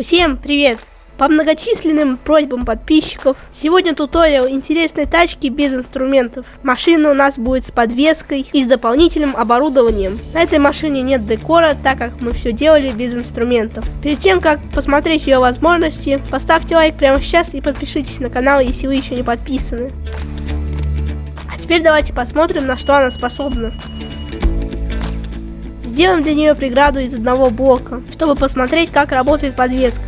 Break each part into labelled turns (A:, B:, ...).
A: Всем привет! По многочисленным просьбам подписчиков, сегодня туториал интересной тачки без инструментов. Машина у нас будет с подвеской и с дополнительным оборудованием. На этой машине нет декора, так как мы все делали без инструментов. Перед тем, как посмотреть ее возможности, поставьте лайк прямо сейчас и подпишитесь на канал, если вы еще не подписаны. А теперь давайте посмотрим, на что она способна. Сделаем для нее преграду из одного блока, чтобы посмотреть, как работает подвеска.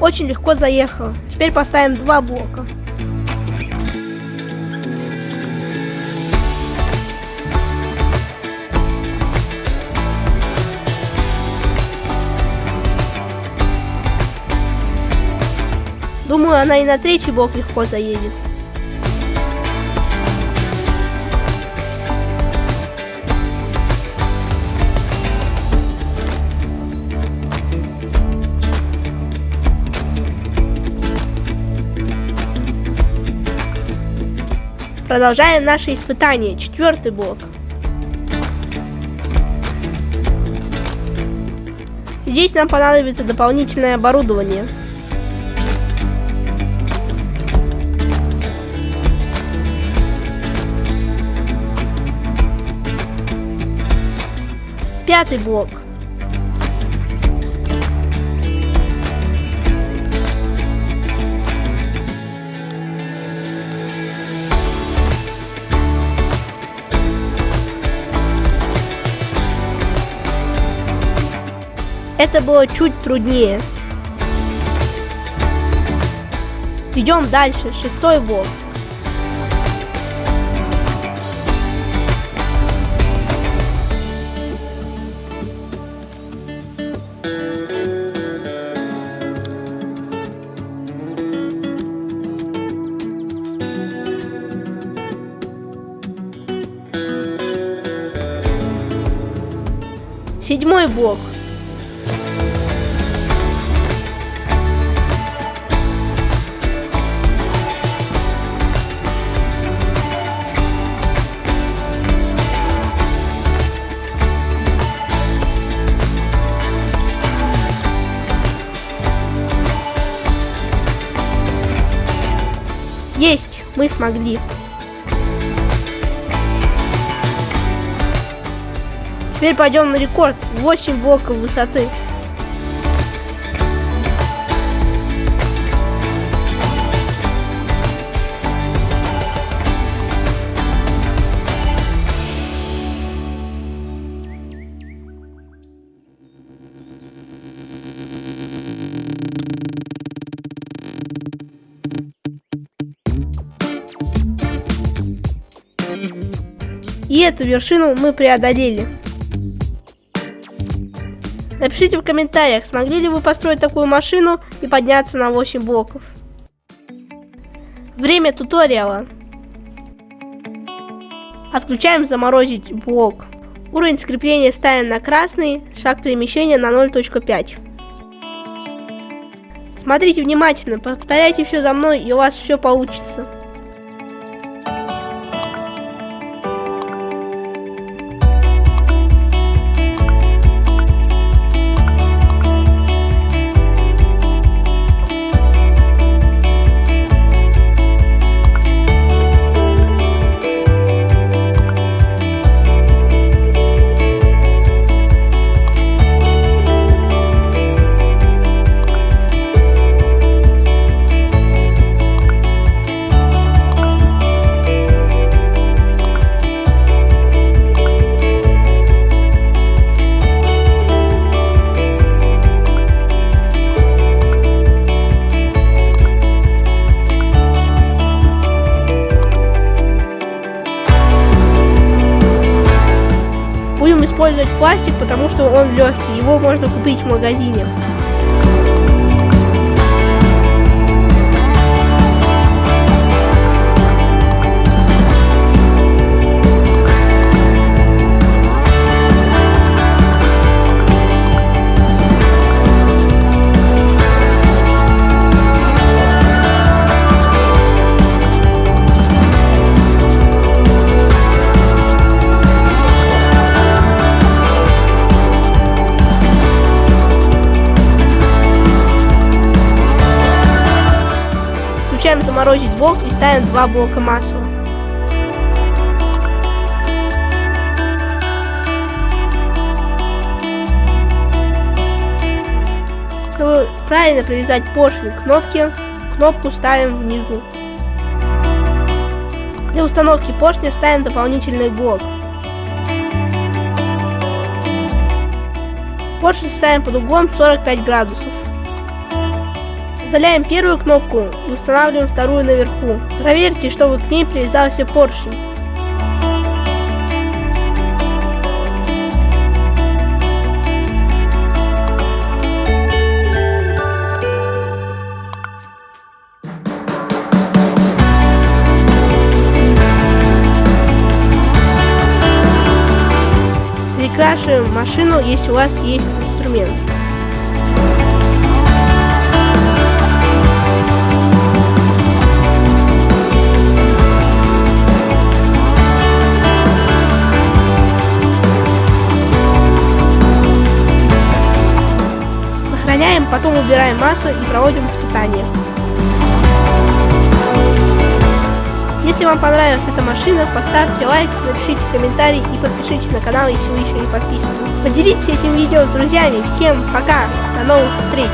A: Очень легко заехала. Теперь поставим два блока. Думаю, она и на третий блок легко заедет. Продолжаем наше испытание. Четвертый блок. Здесь нам понадобится дополнительное оборудование. Пятый блок. Это было чуть труднее. Идем дальше, шестой блок. Седьмой блок. Есть, мы смогли. Теперь пойдем на рекорд. 8 блоков высоты. И эту вершину мы преодолели. Напишите в комментариях, смогли ли вы построить такую машину и подняться на 8 блоков. Время туториала. Отключаем заморозить блок. Уровень скрепления ставим на красный, шаг перемещения на 0.5. Смотрите внимательно, повторяйте все за мной и у вас все получится. Использовать пластик, потому что он легкий, его можно купить в магазине. Блок и ставим два блока масла. Чтобы правильно привязать поршень к кнопке, кнопку ставим внизу. Для установки поршня ставим дополнительный блок. Поршень ставим под углом 45 градусов. Удаляем первую кнопку и устанавливаем вторую наверху. Проверьте, чтобы к ней привязался поршень. Перекрашиваем машину, если у вас есть инструмент. Потом убираем массу и проводим испытания. Если вам понравилась эта машина, поставьте лайк, напишите комментарий и подпишитесь на канал, если вы еще не подписаны. Поделитесь этим видео с друзьями. Всем пока, до новых встреч!